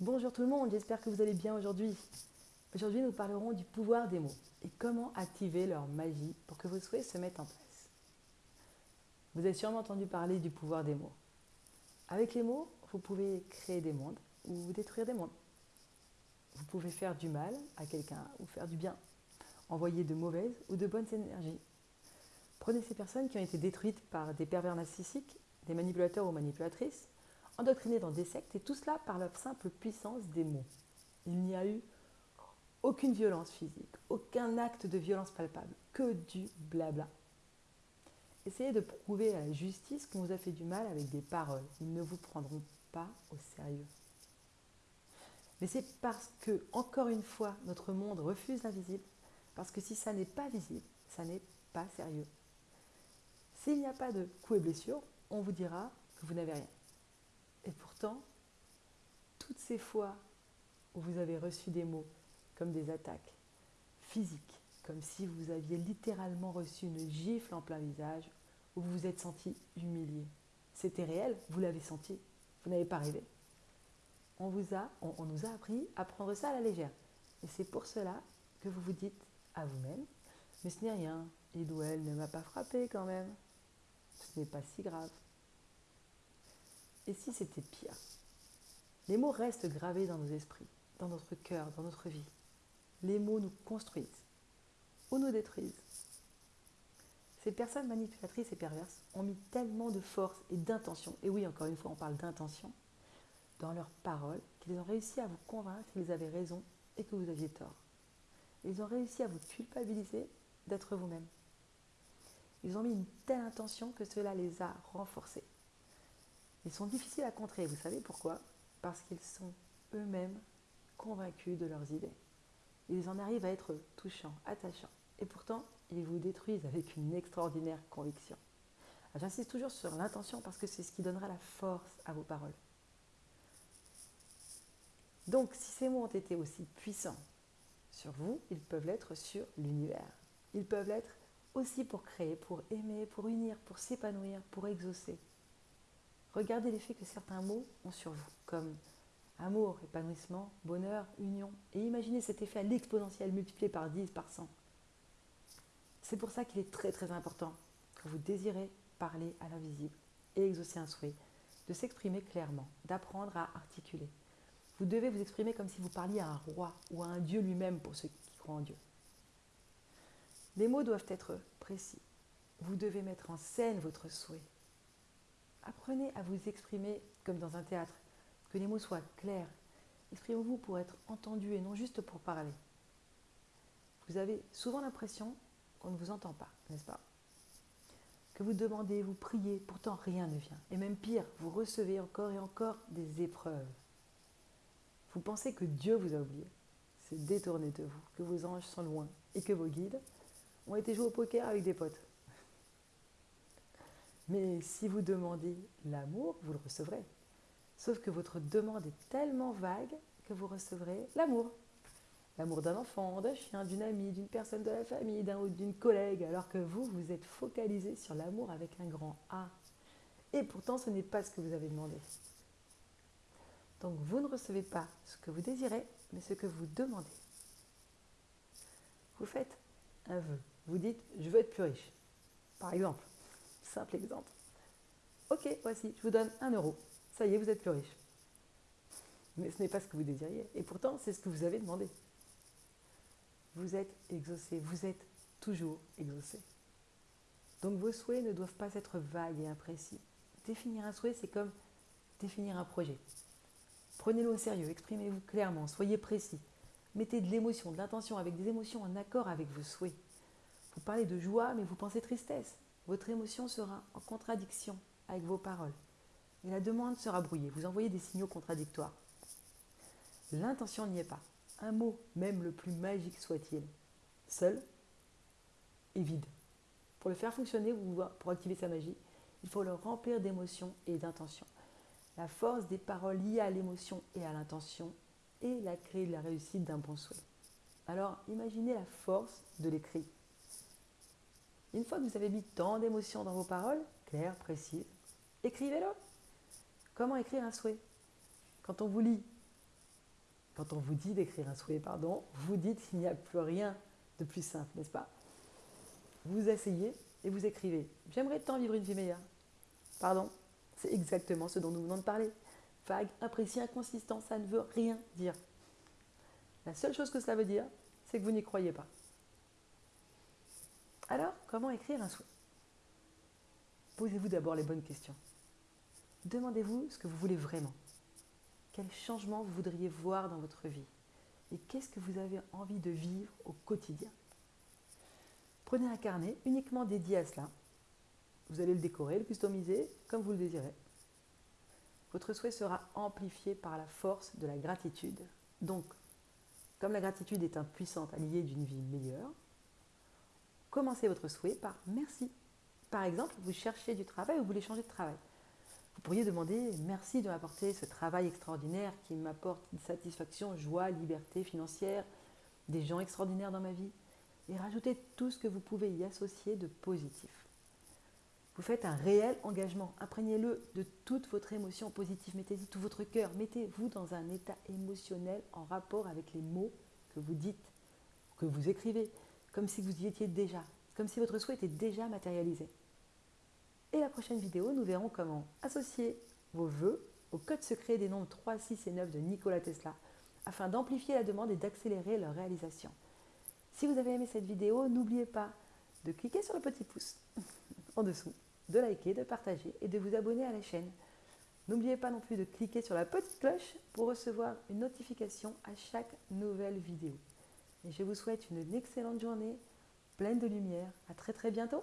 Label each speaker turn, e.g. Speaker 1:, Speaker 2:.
Speaker 1: Bonjour tout le monde, j'espère que vous allez bien aujourd'hui. Aujourd'hui, nous parlerons du pouvoir des mots et comment activer leur magie pour que vos souhaits se mettent en place. Vous avez sûrement entendu parler du pouvoir des mots. Avec les mots, vous pouvez créer des mondes ou détruire des mondes. Vous pouvez faire du mal à quelqu'un ou faire du bien, envoyer de mauvaises ou de bonnes énergies. Prenez ces personnes qui ont été détruites par des pervers narcissiques, des manipulateurs ou manipulatrices, endoctrinés dans des sectes, et tout cela par la simple puissance des mots. Il n'y a eu aucune violence physique, aucun acte de violence palpable, que du blabla. Essayez de prouver à la justice qu'on vous a fait du mal avec des paroles. Ils ne vous prendront pas au sérieux. Mais c'est parce que, encore une fois, notre monde refuse l'invisible, parce que si ça n'est pas visible, ça n'est pas sérieux. S'il n'y a pas de coups et blessures, on vous dira que vous n'avez rien. Et pourtant, toutes ces fois où vous avez reçu des mots comme des attaques physiques, comme si vous aviez littéralement reçu une gifle en plein visage, ou vous vous êtes senti humilié. C'était réel, vous l'avez senti, vous n'avez pas rêvé. On, vous a, on, nous a appris à prendre ça à la légère. Et c'est pour cela que vous vous dites à vous-même, mais ce n'est rien, il ou elle ne m'a pas frappé quand même. Ce n'est pas si grave. Et si c'était pire? Les mots restent gravés dans nos esprits, dans notre cœur, dans notre vie. Les mots nous construisent ou nous détruisent. Ces personnes manipulatrices et perverses ont mis tellement de force et d'intention, et oui, encore une fois, on parle d'intention, dans leurs paroles, qu'ils ont réussi à vous convaincre qu'ils avaient raison et que vous aviez tort. Ils ont réussi à vous culpabiliser d'être vous-même. Ils ont mis une telle intention que cela les a renforcés. Ils sont difficiles à contrer, vous savez pourquoi? Parce qu'ils sont eux-mêmes convaincus de leurs idées. Ils en arrivent à être touchants, attachants. Et pourtant, ils vous détruisent avec une extraordinaire conviction. J'insiste toujours sur l'intention parce que c'est ce qui donnera la force à vos paroles. Donc, si ces mots ont été aussi puissants sur vous, ils peuvent l'être sur l'univers. Ils peuvent l'être aussi pour créer, pour aimer, pour unir, pour s'épanouir, pour exaucer. Regardez l'effet que certains mots ont sur vous, comme amour, épanouissement, bonheur, union, et imaginez cet effet à l'exponentielle multiplié par 10, par 100. C'est pour ça qu'il est très très important que vous désirez parler à l'invisible et exaucer un souhait, de s'exprimer clairement, d'apprendre à articuler. Vous devez vous exprimer comme si vous parliez à un roi ou à un Dieu lui-même pour ceux qui croient en Dieu. Les mots doivent être précis. Vous devez mettre en scène votre souhait. Apprenez à vous exprimer comme dans un théâtre, que les mots soient clairs. Exprimez-vous pour être entendu et non juste pour parler. Vous avez souvent l'impression qu'on ne vous entend pas, n'est-ce pas? Que vous demandez, vous priez, pourtant rien ne vient. Et même pire, vous recevez encore et encore des épreuves. Vous pensez que Dieu vous a oublié. C'est détourné de vous, que vos anges sont loin et que vos guides ont été joués au poker avec des potes. Mais si vous demandez l'amour, vous le recevrez. Sauf que votre demande est tellement vague que vous recevrez l'amour. L'amour d'un enfant, d'un chien, d'une amie, d'une personne de la famille, d'un ou d'une collègue, alors que vous, vous êtes focalisé sur l'amour avec un grand A. Et pourtant, ce n'est pas ce que vous avez demandé. Donc, vous ne recevez pas ce que vous désirez, mais ce que vous demandez. Vous faites un vœu. Vous dites, je veux être plus riche. Par exemple. Simple exemple. Ok, voici, je vous donne un euro. Ça y est, vous êtes plus riche. Mais ce n'est pas ce que vous désiriez. Et pourtant, c'est ce que vous avez demandé. Vous êtes exaucé. Vous êtes toujours exaucé. Donc vos souhaits ne doivent pas être vagues et imprécis. Définir un souhait, c'est comme définir un projet. Prenez-le au sérieux, exprimez-vous clairement, soyez précis. Mettez de l'émotion, de l'intention avec des émotions en accord avec vos souhaits. Vous parlez de joie, mais vous pensez tristesse votre émotion sera en contradiction avec vos paroles. Et la demande sera brouillée. Vous envoyez des signaux contradictoires. L'intention n'y est pas. Un mot, même le plus magique soit-il, seul est vide. Pour le faire fonctionner, pour activer sa magie, il faut le remplir d'émotions et d'intentions. La force des paroles liées à l'émotion et à l'intention est la clé de la réussite d'un bon souhait. Alors imaginez la force de l'écrit. Une fois que vous avez mis tant d'émotions dans vos paroles, claires, précises, écrivez-le. Comment écrire un souhait? Quand on vous lit Quand on vous dit d'écrire un souhait, pardon, vous dites qu'il n'y a plus rien de plus simple, n'est-ce pas? Vous asseyez et vous écrivez J'aimerais tant vivre une vie meilleure. Pardon, c'est exactement ce dont nous venons de parler. Vague, imprécis, inconsistant, ça ne veut rien dire. La seule chose que cela veut dire, c'est que vous n'y croyez pas. Alors, comment écrire un souhait Posez-vous d'abord les bonnes questions. Demandez-vous ce que vous voulez vraiment. Quel changement vous voudriez voir dans votre vie? Et qu'est-ce que vous avez envie de vivre au quotidien? Prenez un carnet uniquement dédié à cela. Vous allez le décorer, le customiser comme vous le désirez. Votre souhait sera amplifié par la force de la gratitude. Donc, comme la gratitude est un puissant allié d'une vie meilleure, commencez votre souhait par merci. Par exemple, vous cherchez du travail ou vous voulez changer de travail. Vous pourriez demander merci de m'apporter ce travail extraordinaire qui m'apporte une satisfaction, joie, liberté financière, des gens extraordinaires dans ma vie, et rajoutez tout ce que vous pouvez y associer de positif. Vous faites un réel engagement, imprégnez-le de toute votre émotion positive, mettez-y tout votre cœur, mettez-vous dans un état émotionnel en rapport avec les mots que vous dites, que vous écrivez, comme si vous y étiez déjà, comme si votre souhait était déjà matérialisé. Et la prochaine vidéo, nous verrons comment associer vos vœux au code secret des nombres 3, 6 et 9 de Nikola Tesla afin d'amplifier la demande et d'accélérer leur réalisation. Si vous avez aimé cette vidéo, n'oubliez pas de cliquer sur le petit pouce en dessous, de liker, de partager et de vous abonner à la chaîne. N'oubliez pas non plus de cliquer sur la petite cloche pour recevoir une notification à chaque nouvelle vidéo. Et je vous souhaite une excellente journée, pleine de lumière. À très très bientôt